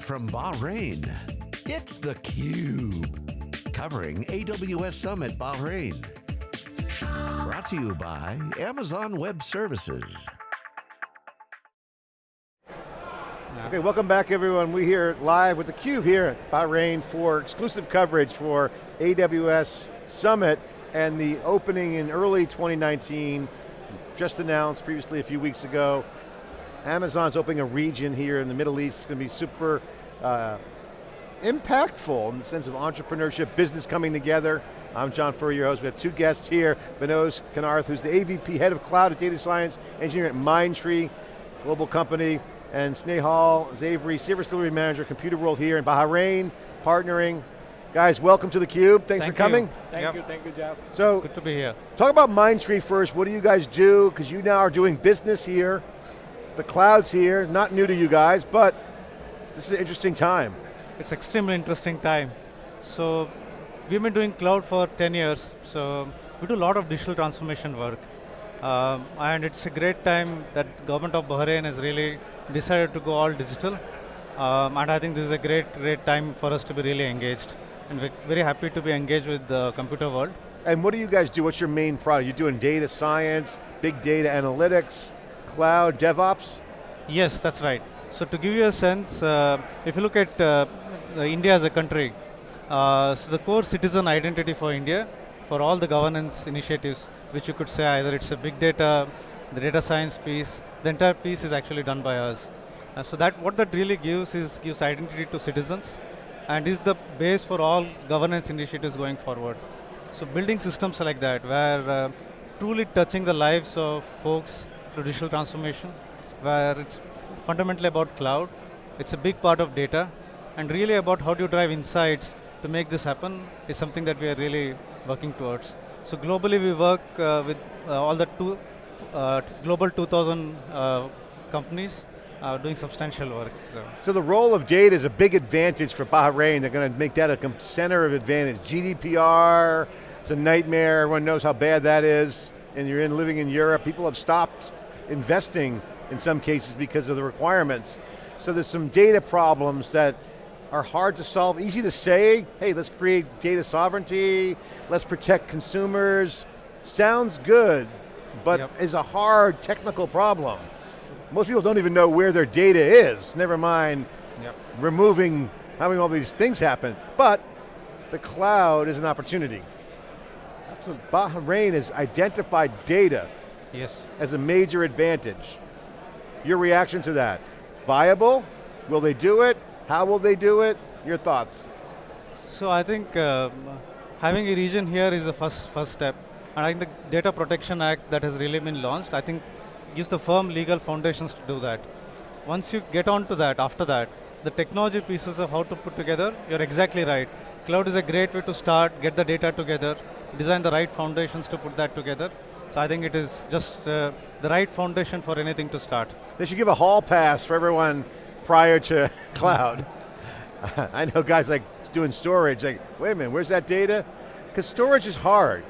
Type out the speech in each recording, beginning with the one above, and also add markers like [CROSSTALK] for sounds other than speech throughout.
Live from Bahrain, it's theCUBE. Covering AWS Summit Bahrain. Brought to you by Amazon Web Services. Okay, welcome back everyone. We're here live with theCUBE here at Bahrain for exclusive coverage for AWS Summit and the opening in early 2019, just announced previously a few weeks ago. Amazon's opening a region here in the Middle East. It's going to be super uh, impactful in the sense of entrepreneurship, business coming together. I'm John Furrier, your host. We have two guests here. Vinoz Kanarth, who's the AVP, Head of Cloud and Data Science Engineering at Mindtree, global company, and Snehal Zaveri, Service Delivery Manager, Computer World here in Bahrain, partnering. Guys, welcome to theCUBE. Thanks Thank for coming. You. Thank yep. you, thank you, Jeff. So, good to be here. Talk about Mindtree first. What do you guys do? Because you now are doing business here. The cloud's here, not new to you guys, but this is an interesting time. It's extremely interesting time. So, we've been doing cloud for 10 years, so we do a lot of digital transformation work. Um, and it's a great time that government of Bahrain has really decided to go all digital. Um, and I think this is a great, great time for us to be really engaged. And we're very happy to be engaged with the computer world. And what do you guys do? What's your main product? You're doing data science, big data analytics, cloud, DevOps? Yes, that's right. So to give you a sense, uh, if you look at uh, India as a country, uh, so the core citizen identity for India, for all the governance initiatives, which you could say either it's a big data, the data science piece, the entire piece is actually done by us. Uh, so that what that really gives is gives identity to citizens, and is the base for all governance initiatives going forward. So building systems like that, where uh, truly touching the lives of folks through digital transformation, where it's fundamentally about cloud, it's a big part of data, and really about how do you drive insights to make this happen is something that we are really working towards. So globally we work uh, with uh, all the two, uh, global 2000 uh, companies doing substantial work. So. so. the role of data is a big advantage for Bahrain. They're going to make that a center of advantage. GDPR, it's a nightmare. Everyone knows how bad that is. And you're in living in Europe. People have stopped investing in some cases because of the requirements. So there's some data problems that are hard to solve, easy to say, hey, let's create data sovereignty, let's protect consumers. Sounds good, but yep. is a hard technical problem. Most people don't even know where their data is, never mind yep. removing, having all these things happen. But the cloud is an opportunity. So Bahrain has identified data yes. as a major advantage. Your reaction to that? Viable? Will they do it? How will they do it? Your thoughts? So I think uh, having a region here is the first, first step. And I think the Data Protection Act that has really been launched, I think gives the firm legal foundations to do that. Once you get onto that, after that, the technology pieces of how to put together, you're exactly right. Cloud is a great way to start, get the data together, design the right foundations to put that together. So I think it is just uh, the right foundation for anything to start. They should give a hall pass for everyone prior to [LAUGHS] cloud. [LAUGHS] I know guys like doing storage, like, wait a minute, where's that data? Because storage is hard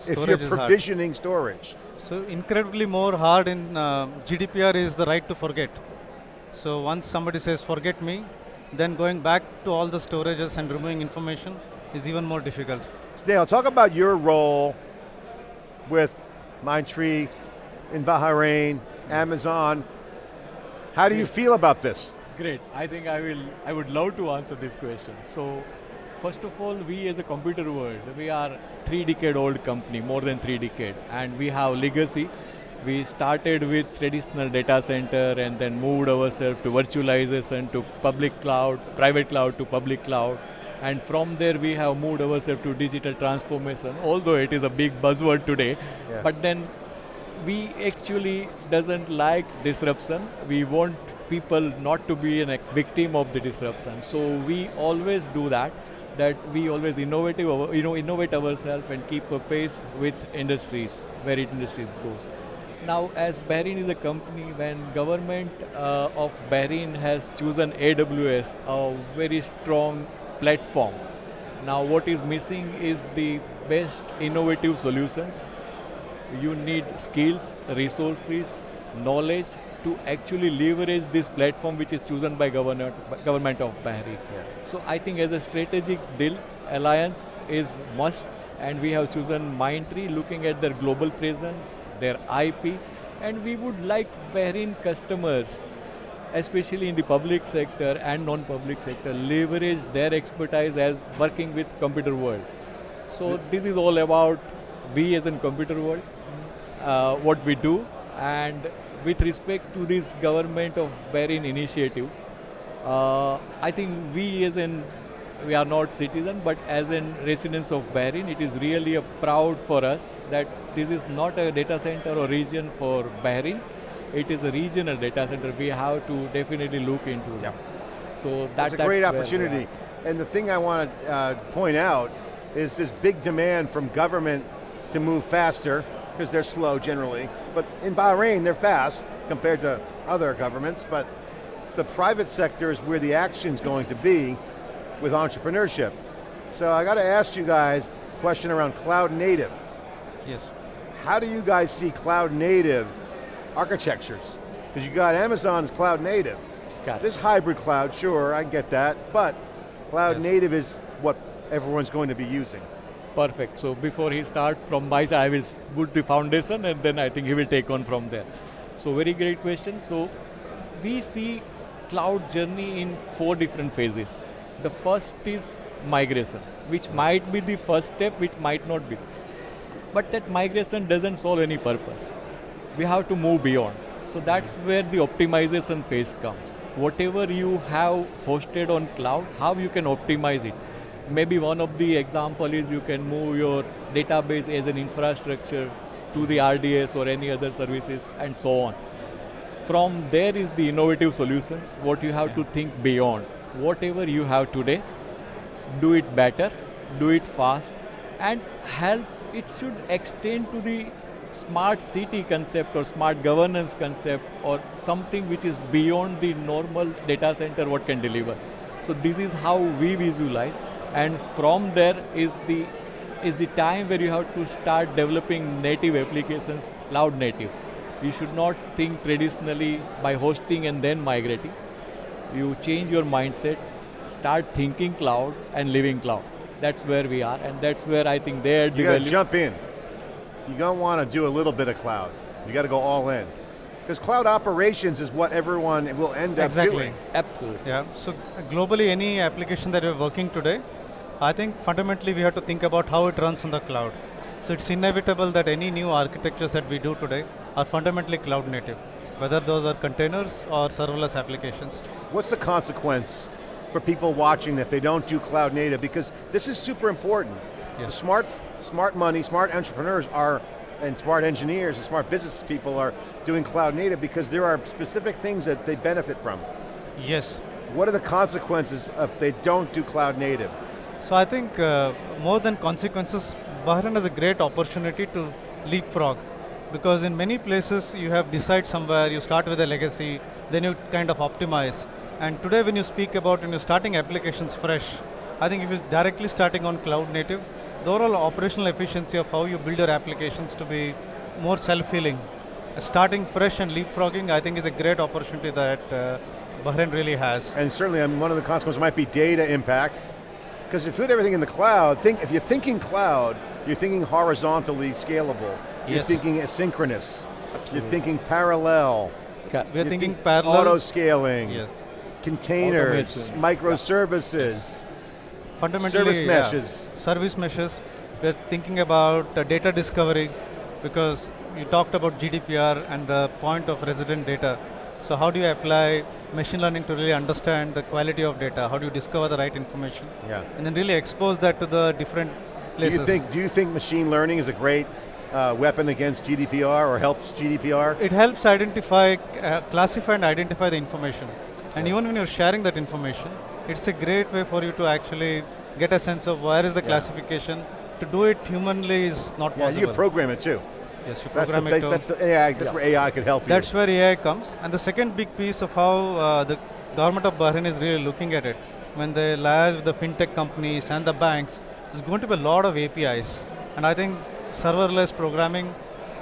storage if you're provisioning storage. So incredibly more hard in uh, GDPR is the right to forget. So once somebody says forget me, then going back to all the storages and removing information is even more difficult. Dale, talk about your role with Mindtree in Bahrain, Amazon. How do you feel about this? Great, I think I will, I would love to answer this question. So, first of all, we as a computer world, we are three decade old company, more than three decade, and we have legacy. We started with traditional data center and then moved ourselves to virtualization, to public cloud, private cloud to public cloud, and from there we have moved ourselves to digital transformation, although it is a big buzzword today, yeah. but then we actually doesn't like disruption. We want people not to be a victim of the disruption. So we always do that, that we always innovative, you know, innovate ourselves and keep a pace with industries, where industries goes. Now, as Bahrain is a company, when government uh, of Bahrain has chosen AWS, a very strong platform. Now what is missing is the best innovative solutions. You need skills, resources, knowledge to actually leverage this platform which is chosen by government, government of Bahrain. Yeah. So I think as a strategic deal, alliance is must and we have chosen Mindtree looking at their global presence, their IP and we would like Bahrain customers especially in the public sector and non-public sector, leverage their expertise as working with computer world. So this is all about we as in computer world, uh, what we do, and with respect to this government of Bahrain initiative, uh, I think we as in we are not citizen, but as in residents of Bahrain, it is really a proud for us that this is not a data center or region for Bahrain. It is a regional data center. We have to definitely look into it. Yeah. So that, That's a that's great where opportunity. And the thing I want to uh, point out is this big demand from government to move faster, because they're slow generally. But in Bahrain, they're fast compared to other governments, but the private sector is where the action's going to be with entrepreneurship. So I got to ask you guys a question around cloud native. Yes. How do you guys see cloud native architectures? Because you got Amazon's cloud native. Got it. This hybrid cloud, sure, I get that, but cloud Yes. native is what everyone's going to be using. Perfect. So before he starts from my side, I will put the foundation and then I think he will take on from there. So very great question. So we see cloud journey in four different phases. The first is migration, which might be the first step, which might not be. But that migration doesn't solve any purpose. We have to move beyond. So that's where the optimization phase comes. Whatever you have hosted on cloud, how you can optimize it. Maybe one of the example is you can move your database as an infrastructure to the RDS or any other services and so on. From there is the innovative solutions, what you have to think beyond. Whatever you have today, do it better, do it fast, and help, it should extend to the smart city concept or smart governance concept or something which is beyond the normal data center what can deliver. So this is how we visualize and from there is the is the time where you have to start developing native applications, cloud native. You should not think traditionally by hosting and then migrating. You change your mindset, start thinking cloud and living cloud. That's where we are and that's where I think they're the You got to jump in. You don't want to do a little bit of cloud. You got to go all in. Because cloud operations is what everyone will end up Exactly. doing. Absolutely. Yeah, so globally any application that we're working today, I think fundamentally we have to think about how it runs on the cloud. So it's inevitable that any new architectures that we do today are fundamentally cloud native, whether those are containers or serverless applications. What's the consequence for people watching if they don't do cloud native? Because this is super important. Yes. The smart, smart money, smart entrepreneurs are, and smart engineers and smart business people are doing cloud native because there are specific things that they benefit from. Yes. What are the consequences if they don't do cloud native? So I think uh, more than consequences, Bahrain has a great opportunity to leapfrog. Because in many places you have decide somewhere, you start with a legacy, then you kind of optimize. And today when you speak about when you're starting applications fresh, I think if you're directly starting on cloud native, the overall operational efficiency of how you build your applications to be more self-healing. Starting fresh and leapfrogging, I think is a great opportunity that uh, Bahrain really has. And certainly um, one of the consequences might be data impact. Because if you put everything in the cloud, think, if you're thinking cloud, you're thinking horizontally scalable. Yes. You're thinking asynchronous. You're thinking parallel. Ca- We are You're thinking think parallel. Auto scaling. Yes. Containers, microservices, fundamentally service yeah, meshes. service meshes. We're thinking about uh, data discovery because you talked about gdpr and the point of resident data. So how do you apply machine learning to really understand the quality of data? How do you discover the right information? Yeah. and then really expose that to the different Do places. you think, do you think machine learning is a great uh, weapon against GDPR or helps GDPR? it helps identify uh, classify and identify the information. And even when you're sharing that information it's a great way for you to actually get a sense of where is the Yeah. classification to do it humanly is not Yeah, possible you program it too. Yes, you That's the, program it base, that's the AI, that's Yeah. where AI could help you. That's where AI comes. And the second big piece of how uh, the government of Bahrain is really looking at it, when they liaise with the fintech companies and the banks, there's going to be a lot of APIs. And I think serverless programming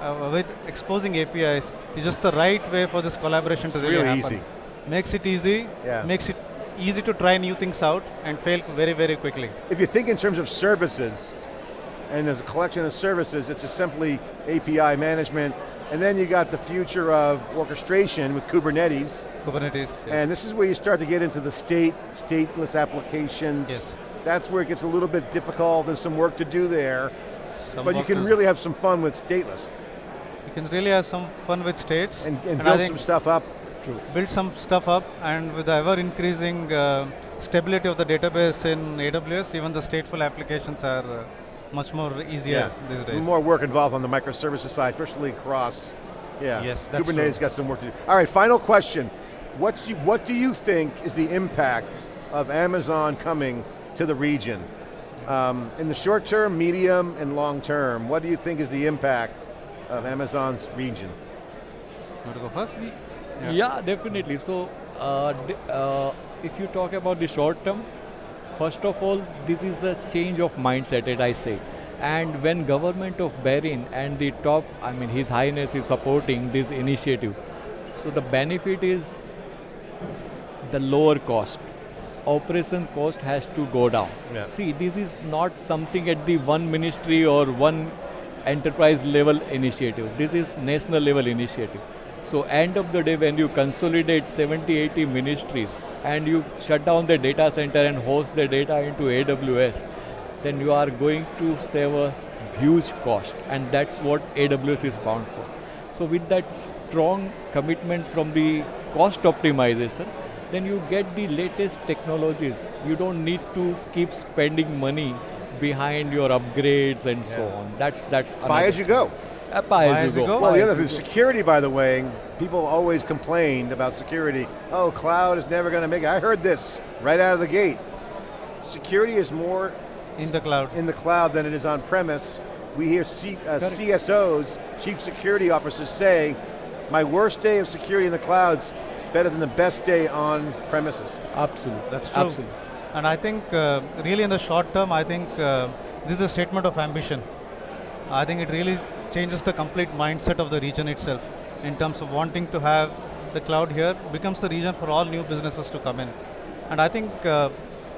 uh, with exposing APIs is just the right way for this collaboration It's to really, really happen. easy. Makes it easy, Yeah. makes it easy to try new things out and fail very, very quickly. If you think in terms of services, and there's a collection of services, it's just simply API management, and then you got the future of orchestration with Kubernetes, Kubernetes. Yes. and this is where you start to get into the state, stateless applications. Yes. That's where it gets a little bit difficult, there's some work to do there, Some but you can really have some fun with stateless, you can really have some fun with states and, and I build some stuff up. Build some stuff up and with the ever increasing uh, stability of the database in AWS, even the stateful applications are uh, much more easier these days. More work involved on the microservices side, especially across, yeah. Yes, that's Kubernetes true. got some work to do. All right, final question. What's you, what do you think is the impact of Amazon coming to the region? Um, in the short term, medium, and long term, what do you think is the impact of Amazon's region? Want to go first? Yeah, definitely. So, uh, d- uh, if you talk about the short term, first of all, this is a change of mindset, as I say. And when government of Bahrain and the top, I mean, His Highness is supporting this initiative, so the benefit is the lower cost. Operation cost has to go down. Yeah. See, this is not something at the one ministry or one enterprise level initiative. This is national level initiative. So end of the day when you consolidate 70, 80 ministries and you shut down the data center and host the data into AWS, then you are going to save a huge cost and that's what AWS is bound for. So with that strong commitment from the cost optimization, then you get the latest technologies. You don't need to keep spending money behind your upgrades and so on. That's that's Buy as you go. Buy, as, you go. Well, the other you thing, go. security, by the way, people always complained about security. Oh, cloud is never going to make it. I heard this right out of the gate. Security is more In the cloud. in the cloud than it is on premise. We hear C, uh, CSOs, chief security officers say, my worst day of security in the cloud's better than the best day on premises. Absolutely. That's true. Absolutely. And I think uh, really in the short term, I think uh, this is a statement of ambition. I think it really changes the complete mindset of the region itself in terms of wanting to have the cloud here becomes the region for all new businesses to come in. And I think uh,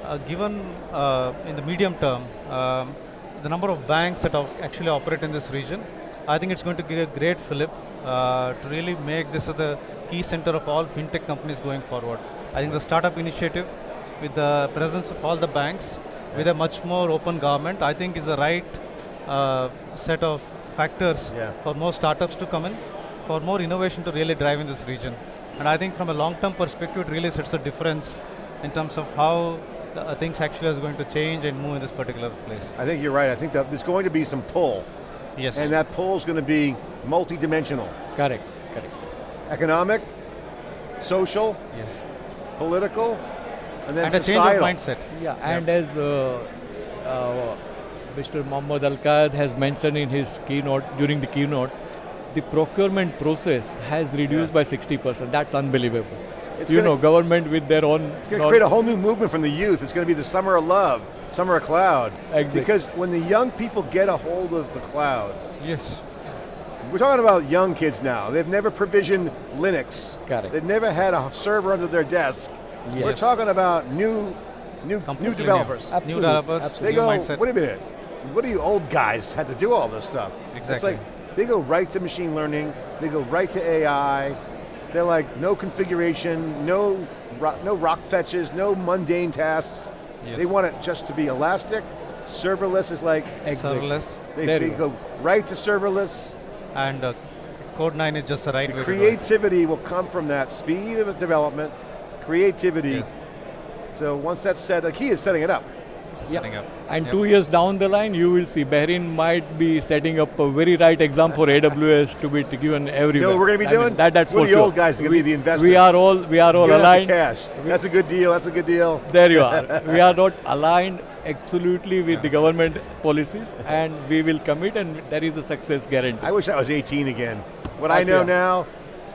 uh, given uh, in the medium term, um, the number of banks that actually operate in this region, I think it's going to give a great fillip uh, to really make this the key center of all fintech companies going forward. I think the startup initiative with the presence of all the banks, with a much more open government, I think is the right uh, set of factors Yeah. for more startups to come in, for more innovation to really drive in this region. And I think from a long-term perspective, it really sets a difference in terms of how uh, things actually is going to change and move in this particular place. I think you're right. I think that there's going to be some pull, Yes. and that pull is going to be multi-dimensional. Correct. Correct. Economic, social, yes. political, and then And a change of mindset. Yeah, and as uh, uh, Mr. Mohammad Al Qaid has mentioned in his keynote, during the keynote, the procurement process has reduced Yeah. by 60%. That's unbelievable. It's you gonna- know, government with their own. It's going to create a whole new movement from the youth. It's going to be the summer of love, summer of cloud. Exactly. Because when the young people get a hold of the cloud, Yes. we're talking about young kids now. They've never provisioned Linux. Correct. They've never had a server under their desk. We're talking about new, new, new Completely new. developers. New Absolutely, developers, absolutely. They new go, mindset. wait a minute, what do you old guys had to do all this stuff? Exactly. It's like, they go right to machine learning, they go right to AI, they're like, no configuration, no, ro- no rock fetches, no mundane tasks. Yes. They want it just to be elastic. Serverless is like, Exactly. Serverless. they, There they go. go right to serverless. And uh, Cloud9 is just the right The way to go. creativity will come from that speed of development, creativity. Yes. So once that's set, the key is setting it up. Setting up. And Yep. two years down the line, you will see Bahrain might be setting up a very right exam for AWS to be given everywhere. You know what we're going to be I mean, doing? that, that's we're for the sure. old guys are going to be the investors. We are all we are all Get aligned. cash. That's a good deal. That's a good deal. There you are. [LAUGHS] we are not aligned absolutely with the government policies, and we will commit, and there is a success guarantee. I wish I was 18 again. What I That's know yeah. now,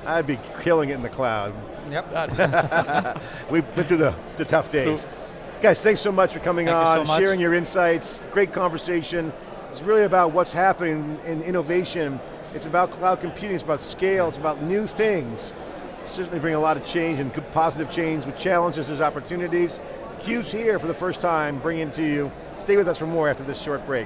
I'd be killing it in the cloud. Yep. [LAUGHS] [LAUGHS] We've been through the, the tough days. Guys, thanks so much for coming Thank you on, so much. sharing your insights. Great conversation. It's really about what's happening in innovation It's about cloud computing, it's about scale, it's about new things. Certainly bring a lot of change and good positive change with challenges as opportunities. CUBE's here for the first time, bringing it to you. Stay with us for more after this short break.